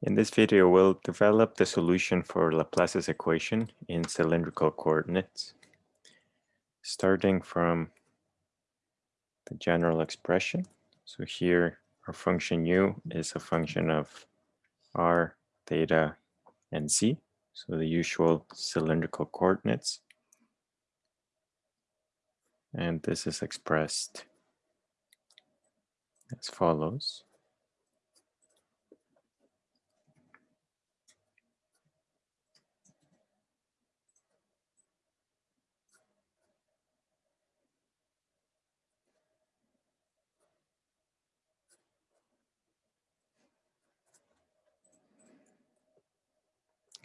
In this video, we'll develop the solution for Laplace's equation in cylindrical coordinates, starting from the general expression. So here, our function u is a function of r, theta, and z, so the usual cylindrical coordinates. And this is expressed as follows.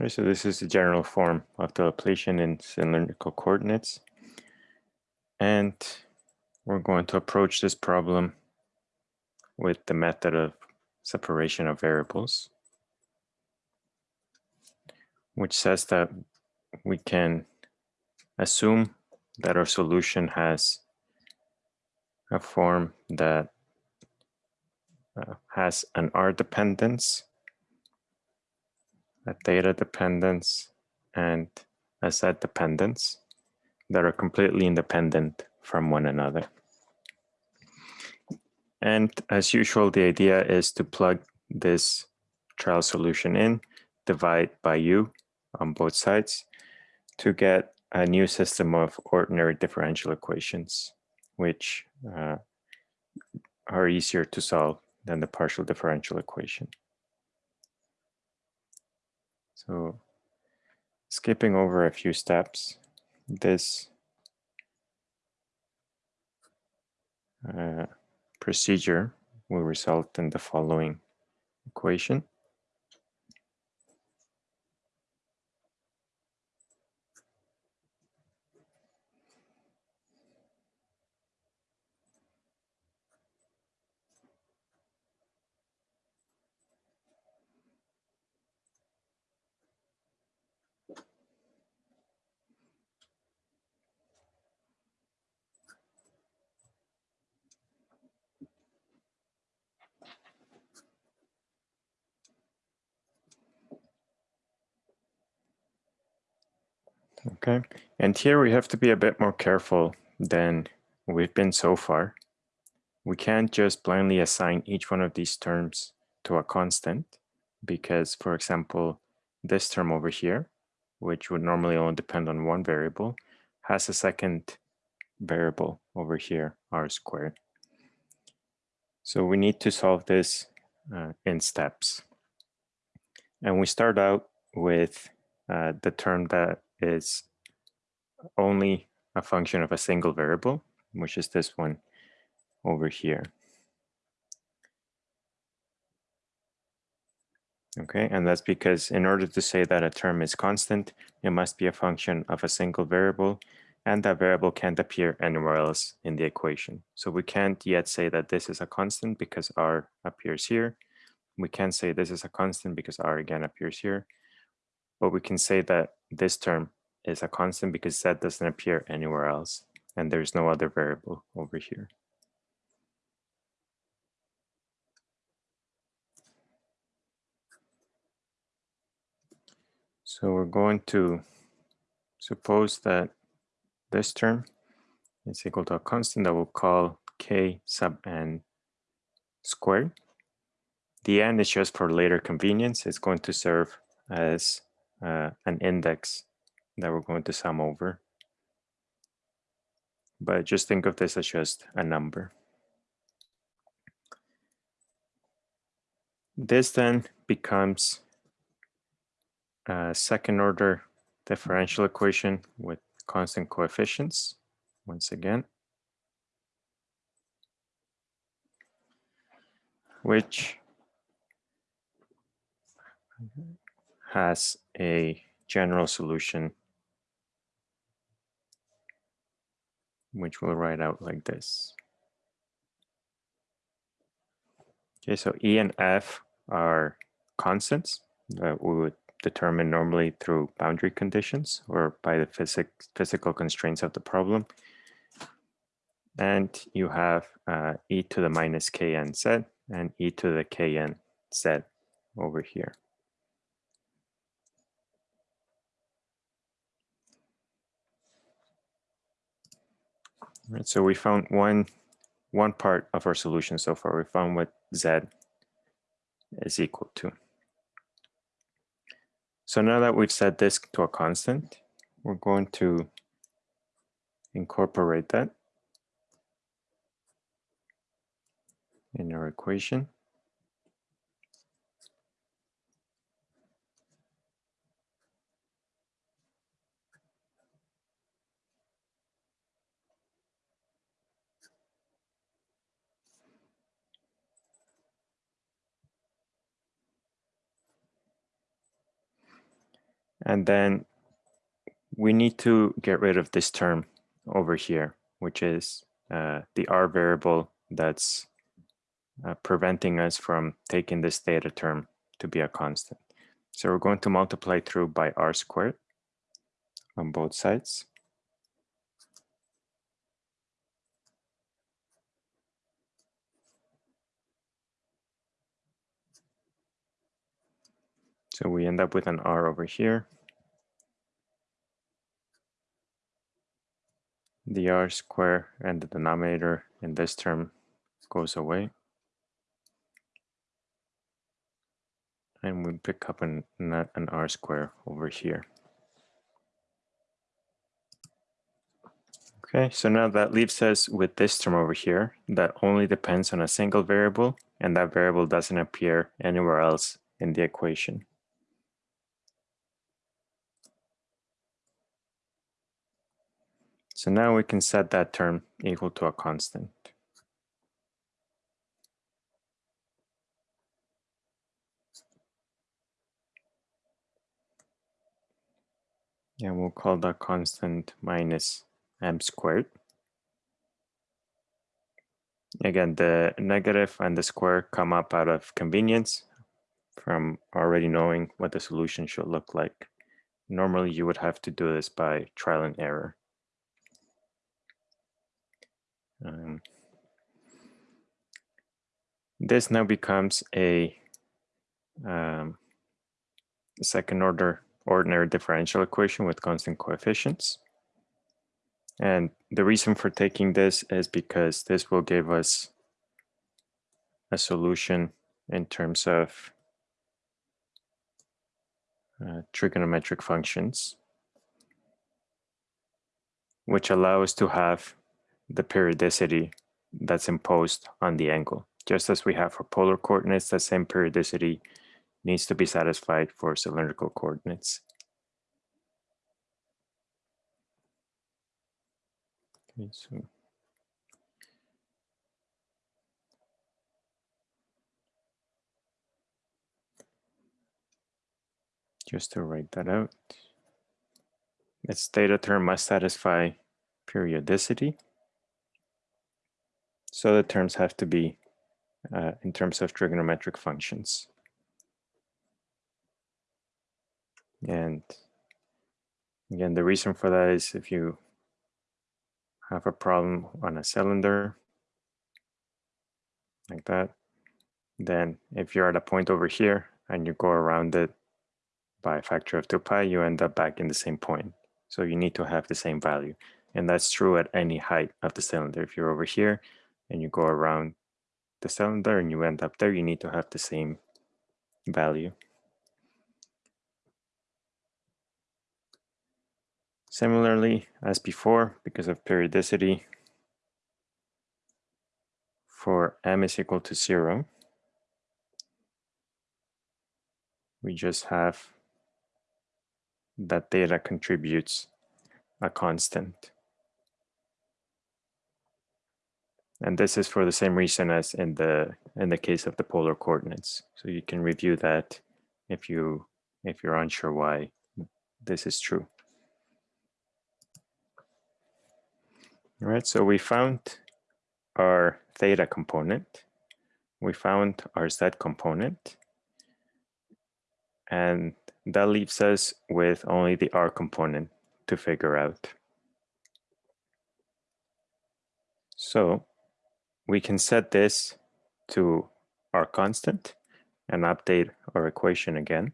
Okay, so this is the general form of the Laplacian in cylindrical coordinates. And we're going to approach this problem with the method of separation of variables, which says that we can assume that our solution has a form that uh, has an R dependence a theta dependence, and a z dependence that are completely independent from one another. And as usual, the idea is to plug this trial solution in, divide by u on both sides to get a new system of ordinary differential equations, which uh, are easier to solve than the partial differential equation. So skipping over a few steps, this uh, procedure will result in the following equation. Okay, and here we have to be a bit more careful than we've been so far. We can't just blindly assign each one of these terms to a constant because, for example, this term over here, which would normally only depend on one variable, has a second variable over here, r squared. So we need to solve this uh, in steps. And we start out with uh, the term that is only a function of a single variable, which is this one over here. Okay, and that's because in order to say that a term is constant, it must be a function of a single variable, and that variable can't appear anywhere else in the equation. So we can't yet say that this is a constant because r appears here. We can't say this is a constant because r again appears here. But we can say that this term is a constant because z doesn't appear anywhere else and there's no other variable over here. So we're going to suppose that this term is equal to a constant that we'll call k sub n squared. The n is just for later convenience. It's going to serve as uh, an index that we're going to sum over. But just think of this as just a number. This then becomes a second order differential equation with constant coefficients once again, which has a general solution which we'll write out like this. Okay, so E and F are constants that we would determine normally through boundary conditions or by the physic physical constraints of the problem. And you have uh, e to the minus kn z and e to the kn z over here. Right, so we found one one part of our solution so far. We found what z is equal to. So now that we've set this to a constant, we're going to incorporate that in our equation. And then we need to get rid of this term over here, which is uh, the r variable that's uh, preventing us from taking this theta term to be a constant. So we're going to multiply through by r squared on both sides. So we end up with an r over here. The r square and the denominator in this term goes away. And we pick up an, an r square over here. Okay, so now that leaves us with this term over here that only depends on a single variable and that variable doesn't appear anywhere else in the equation. So now we can set that term equal to a constant. And we'll call that constant minus m squared. Again, the negative and the square come up out of convenience from already knowing what the solution should look like. Normally, you would have to do this by trial and error. Um, this now becomes a um, second order ordinary differential equation with constant coefficients. And the reason for taking this is because this will give us a solution in terms of uh, trigonometric functions, which allow us to have the periodicity that's imposed on the angle. Just as we have for polar coordinates, the same periodicity needs to be satisfied for cylindrical coordinates. Okay, so just to write that out, its theta term must satisfy periodicity. So the terms have to be uh, in terms of trigonometric functions. And again, the reason for that is if you have a problem on a cylinder like that, then if you're at a point over here and you go around it by a factor of 2 pi, you end up back in the same point. So you need to have the same value. And that's true at any height of the cylinder. If you're over here, and you go around the cylinder and you end up there, you need to have the same value. Similarly, as before, because of periodicity, for m is equal to zero, we just have that theta contributes a constant. And this is for the same reason as in the in the case of the polar coordinates. So you can review that if you if you're unsure why this is true. All right, so we found our theta component. We found our z component. And that leaves us with only the r component to figure out. So we can set this to our constant and update our equation again.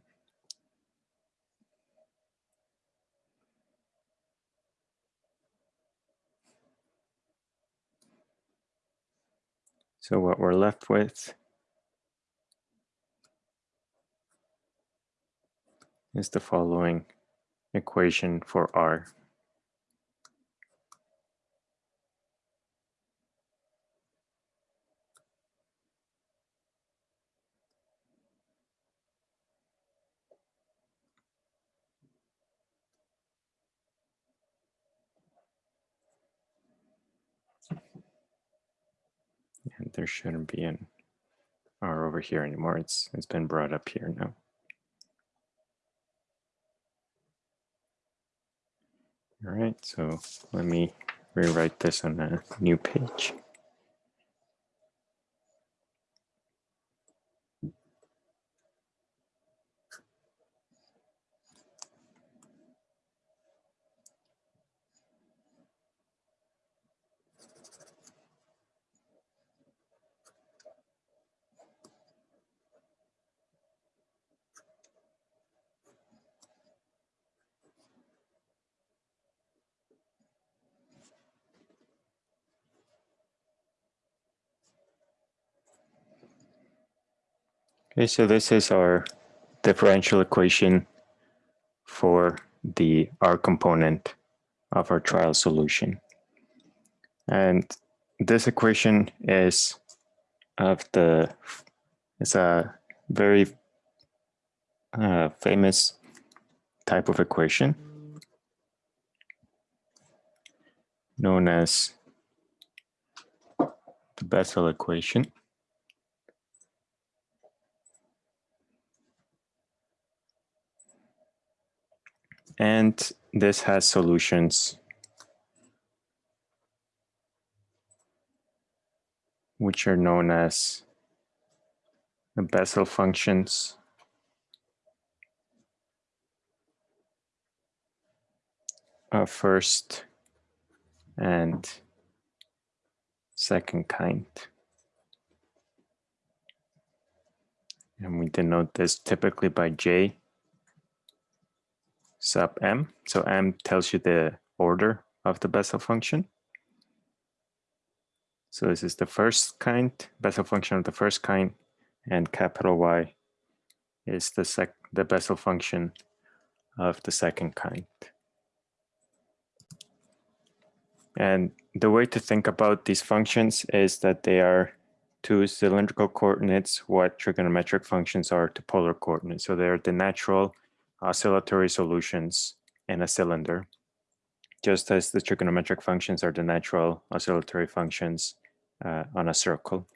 So what we're left with is the following equation for R. there shouldn't be an R over here anymore. It's it's been brought up here now. All right, so let me rewrite this on a new page. Okay, so this is our differential equation for the R component of our trial solution. And this equation is of the, it's a very uh, famous type of equation known as the Bessel equation. And this has solutions which are known as the Bessel functions. of first and second kind. And we denote this typically by J sub m. So m tells you the order of the Bessel function. So this is the first kind, Bessel function of the first kind, and capital Y is the sec the Bessel function of the second kind. And the way to think about these functions is that they are to cylindrical coordinates what trigonometric functions are to polar coordinates. So they're the natural oscillatory solutions in a cylinder, just as the trigonometric functions are the natural oscillatory functions uh, on a circle.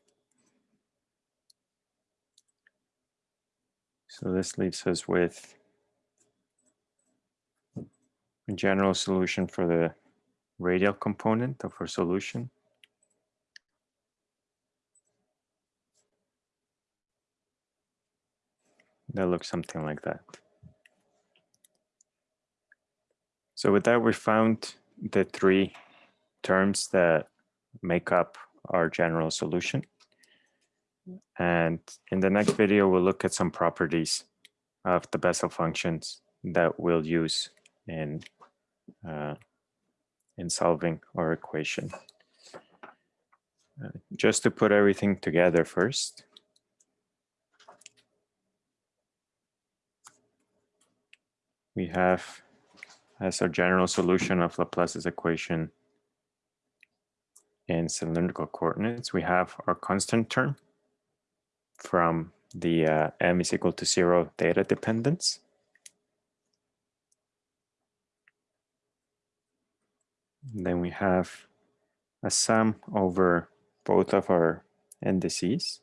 So this leaves us with a general solution for the radial component of our solution. That looks something like that. So with that, we found the three terms that make up our general solution. And in the next video, we'll look at some properties of the Bessel functions that we'll use in, uh, in solving our equation. Uh, just to put everything together first. We have as our general solution of Laplace's equation in cylindrical coordinates, we have our constant term from the uh, m is equal to zero theta dependence. Then we have a sum over both of our indices.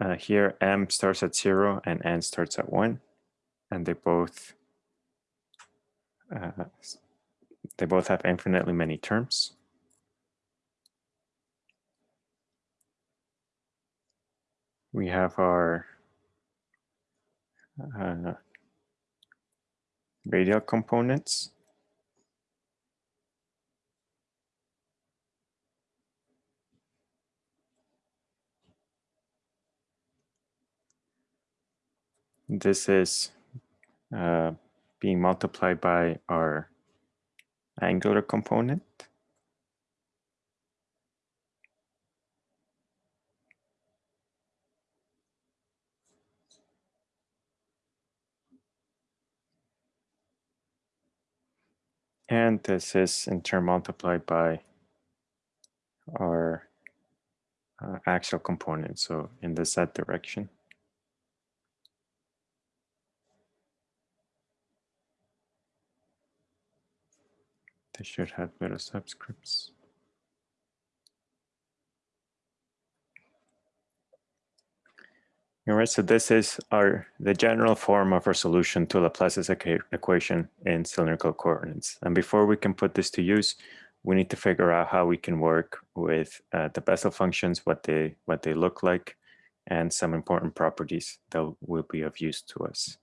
Uh, here, m starts at zero and n starts at one, and they both uh, they both have infinitely many terms. We have our uh, radial components. This is uh, being multiplied by our angular component. And this is in turn multiplied by our uh, axial component, so in the z direction. They should have little subscripts. All right, so this is our the general form of our solution to Laplace's equation in cylindrical coordinates. And before we can put this to use, we need to figure out how we can work with uh, the Bessel functions, what they what they look like, and some important properties that will be of use to us.